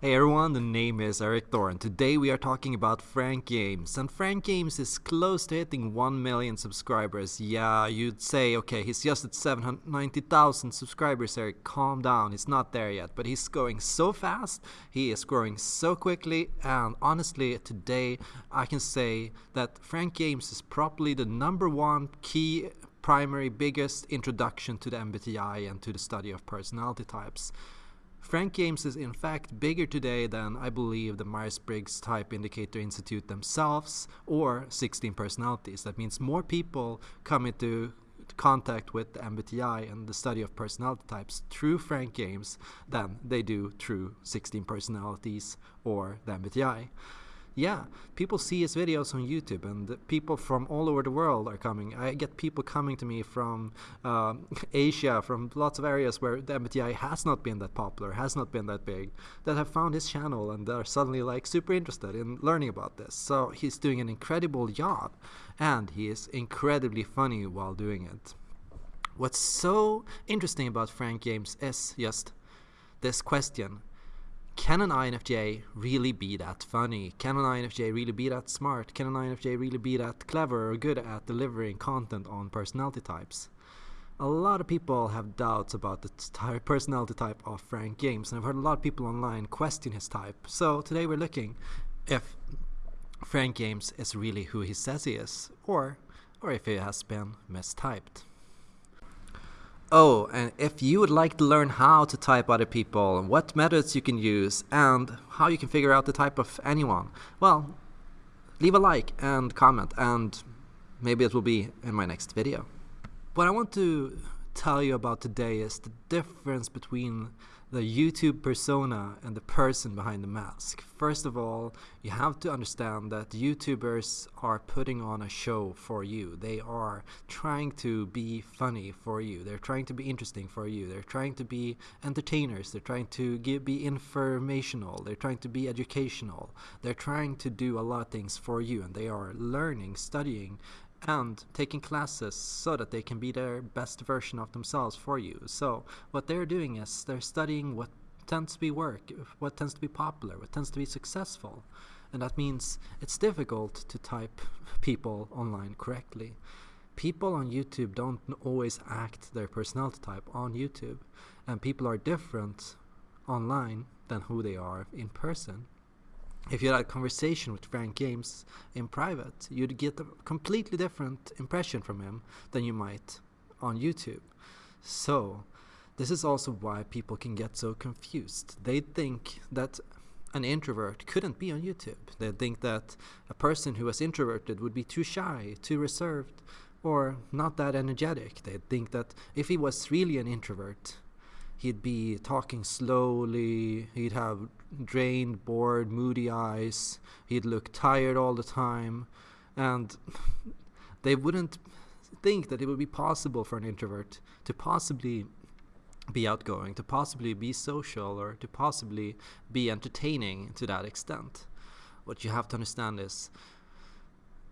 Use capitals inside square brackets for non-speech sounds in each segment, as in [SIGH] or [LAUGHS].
Hey everyone, the name is Erik Thor and today we are talking about Frank James. And Frank James is close to hitting 1 million subscribers. Yeah, you'd say, okay, he's just at 790,000 subscribers, Eric, calm down, he's not there yet. But he's going so fast, he is growing so quickly, and honestly, today I can say that Frank James is probably the number one key primary biggest introduction to the MBTI and to the study of personality types. Frank James is in fact bigger today than I believe the Myers-Briggs Type Indicator Institute themselves or 16 personalities. That means more people come into contact with the MBTI and the study of personality types through Frank James than they do through 16 personalities or the MBTI yeah, people see his videos on YouTube, and people from all over the world are coming. I get people coming to me from uh, [LAUGHS] Asia, from lots of areas where the MBTI has not been that popular, has not been that big, that have found his channel and are suddenly like super interested in learning about this. So he's doing an incredible job, and he is incredibly funny while doing it. What's so interesting about Frank James is just this question can an INFJ really be that funny? Can an INFJ really be that smart? Can an INFJ really be that clever or good at delivering content on personality types? A lot of people have doubts about the personality type of Frank James, and I've heard a lot of people online question his type. So today we're looking if Frank James is really who he says he is, or, or if he has been mistyped. Oh, and if you would like to learn how to type other people, what methods you can use, and how you can figure out the type of anyone, well, leave a like and comment, and maybe it will be in my next video. What I want to tell you about today is the difference between the YouTube persona and the person behind the mask. First of all, you have to understand that YouTubers are putting on a show for you. They are trying to be funny for you. They're trying to be interesting for you. They're trying to be entertainers. They're trying to give, be informational. They're trying to be educational. They're trying to do a lot of things for you and they are learning, studying, and taking classes so that they can be their best version of themselves for you. So what they're doing is they're studying what tends to be work, what tends to be popular, what tends to be successful. And that means it's difficult to type people online correctly. People on YouTube don't always act their personality type on YouTube, and people are different online than who they are in person if you had a conversation with Frank James in private, you'd get a completely different impression from him than you might on YouTube. So, this is also why people can get so confused. They think that an introvert couldn't be on YouTube. They think that a person who was introverted would be too shy, too reserved, or not that energetic. They think that if he was really an introvert, he'd be talking slowly, he'd have drained, bored, moody eyes, he'd look tired all the time, and [LAUGHS] they wouldn't think that it would be possible for an introvert to possibly be outgoing, to possibly be social, or to possibly be entertaining to that extent. What you have to understand is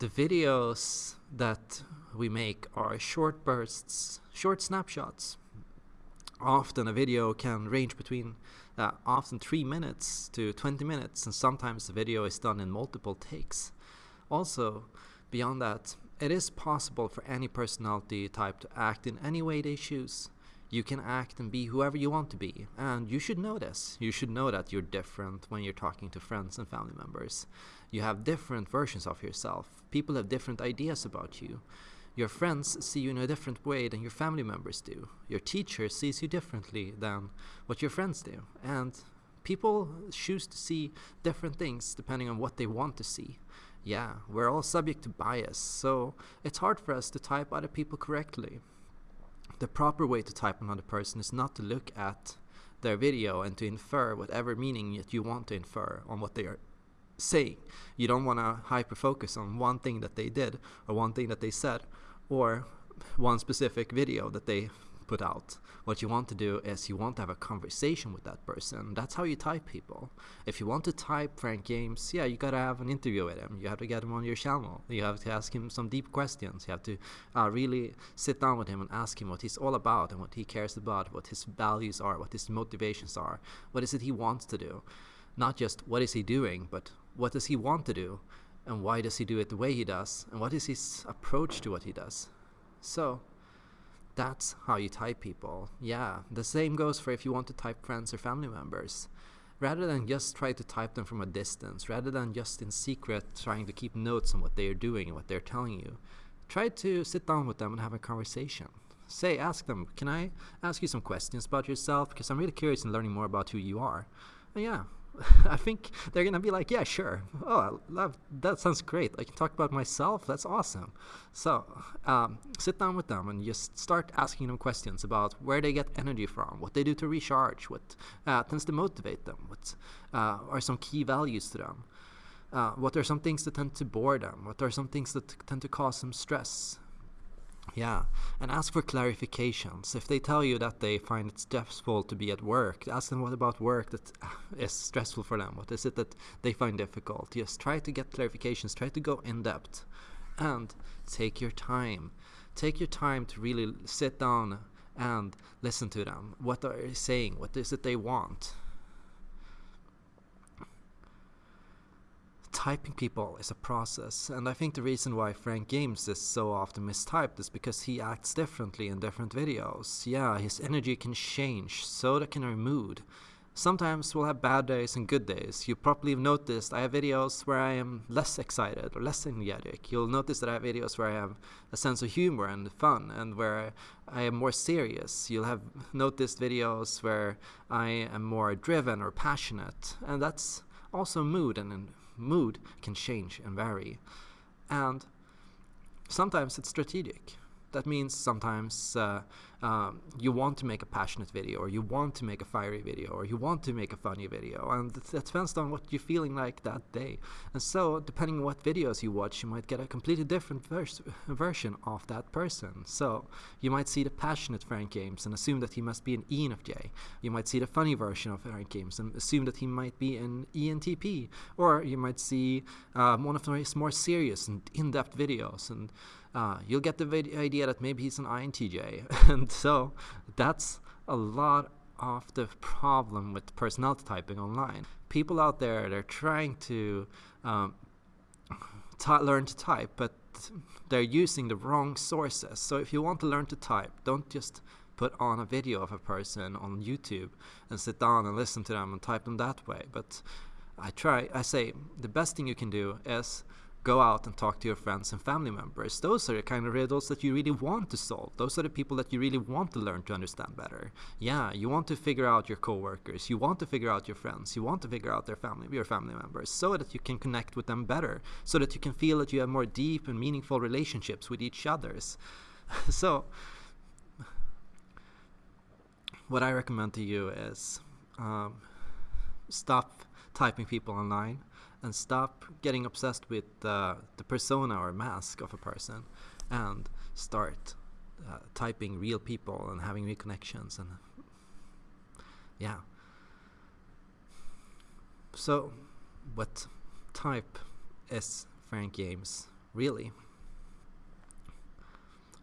the videos that we make are short bursts, short snapshots often a video can range between uh, often 3 minutes to 20 minutes and sometimes the video is done in multiple takes. Also, beyond that, it is possible for any personality type to act in any way they choose. You can act and be whoever you want to be, and you should know this. You should know that you're different when you're talking to friends and family members. You have different versions of yourself. People have different ideas about you. Your friends see you in a different way than your family members do. Your teacher sees you differently than what your friends do. And people choose to see different things depending on what they want to see. Yeah, we're all subject to bias, so it's hard for us to type other people correctly. The proper way to type another person is not to look at their video and to infer whatever meaning that you want to infer on what they are saying. You don't want to hyper focus on one thing that they did or one thing that they said or one specific video that they put out. What you want to do is you want to have a conversation with that person. That's how you type people. If you want to type Frank James, yeah, you gotta have an interview with him. You have to get him on your channel. You have to ask him some deep questions. You have to uh, really sit down with him and ask him what he's all about and what he cares about, what his values are, what his motivations are, what is it he wants to do. Not just what is he doing, but what does he want to do? And why does he do it the way he does? And what is his approach to what he does? So, that's how you type people. Yeah, the same goes for if you want to type friends or family members. Rather than just try to type them from a distance, rather than just in secret trying to keep notes on what they are doing and what they're telling you, try to sit down with them and have a conversation. Say, ask them, can I ask you some questions about yourself? Because I'm really curious in learning more about who you are. And yeah, [LAUGHS] I think they're gonna be like, yeah, sure. Oh, I love that. Sounds great. I can talk about myself. That's awesome. So um, sit down with them and just start asking them questions about where they get energy from, what they do to recharge, what uh, tends to motivate them, what uh, are some key values to them. Uh, what are some things that tend to bore them? What are some things that tend to cause them stress? Yeah, and ask for clarifications. If they tell you that they find it stressful to be at work, ask them what about work that [LAUGHS] is stressful for them. What is it that they find difficult? Just try to get clarifications. Try to go in depth, and take your time. Take your time to really sit down and listen to them. What are they saying? What is it they want? Typing people is a process, and I think the reason why Frank James is so often mistyped is because he acts differently in different videos. Yeah, his energy can change, so can our mood. Sometimes we'll have bad days and good days. You probably have noticed I have videos where I am less excited or less energetic. You'll notice that I have videos where I have a sense of humor and fun and where I am more serious. You'll have noticed videos where I am more driven or passionate. And that's also mood and mood can change and vary. And sometimes it's strategic. That means sometimes uh, um, you want to make a passionate video, or you want to make a fiery video, or you want to make a funny video, and that depends on what you're feeling like that day. And so, depending on what videos you watch, you might get a completely different vers version of that person. So, you might see the passionate Frank James and assume that he must be an ENFJ. You might see the funny version of Frank James and assume that he might be an ENTP. Or you might see um, one of his more serious and in-depth videos and uh, you'll get the idea that maybe he's an INTJ. [LAUGHS] and so that's a lot of the problem with personality typing online. People out there, they're trying to um, learn to type, but they're using the wrong sources. So if you want to learn to type, don't just put on a video of a person on YouTube and sit down and listen to them and type them that way. But I try, I say the best thing you can do is go out and talk to your friends and family members. Those are the kind of riddles that you really want to solve. Those are the people that you really want to learn to understand better. Yeah, you want to figure out your coworkers, you want to figure out your friends, you want to figure out their family, your family members, so that you can connect with them better, so that you can feel that you have more deep and meaningful relationships with each others. [LAUGHS] so, what I recommend to you is um, stop typing people online and stop getting obsessed with uh, the persona or mask of a person and start uh, typing real people and having real connections and yeah. So what type is Frank James really?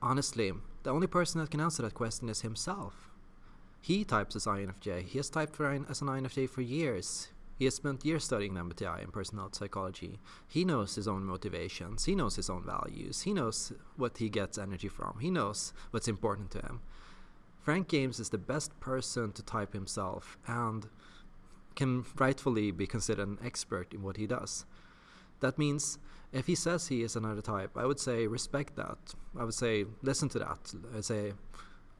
Honestly the only person that can answer that question is himself. He types as INFJ he has typed for, as an INFJ for years he has spent years studying MBTI and personality psychology. He knows his own motivations. He knows his own values. He knows what he gets energy from. He knows what's important to him. Frank James is the best person to type himself and can rightfully be considered an expert in what he does. That means if he says he is another type, I would say respect that. I would say listen to that. I say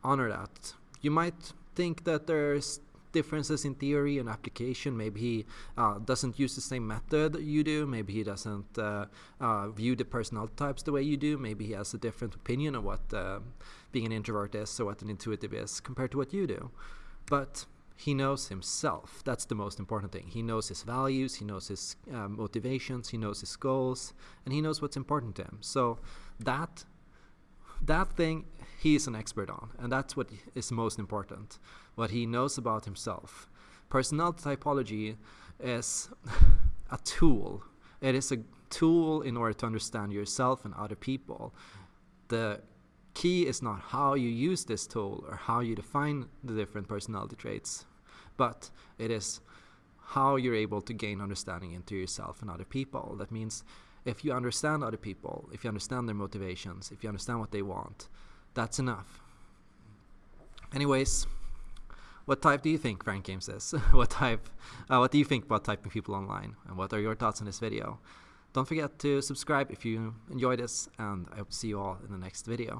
honor that. You might think that there's differences in theory and application. Maybe he uh, doesn't use the same method you do. Maybe he doesn't uh, uh, view the personality types the way you do. Maybe he has a different opinion of what uh, being an introvert is or what an intuitive is compared to what you do. But he knows himself. That's the most important thing. He knows his values, he knows his uh, motivations, he knows his goals, and he knows what's important to him. So that that thing he's an expert on, and that's what is most important. What he knows about himself. Personality typology is [LAUGHS] a tool. It is a tool in order to understand yourself and other people. The key is not how you use this tool or how you define the different personality traits, but it is how you're able to gain understanding into yourself and other people. That means if you understand other people, if you understand their motivations, if you understand what they want, that's enough. Anyways, what type do you think Frank James is? [LAUGHS] what type? Uh, what do you think about typing people online? And what are your thoughts on this video? Don't forget to subscribe if you enjoyed this, and I hope to see you all in the next video.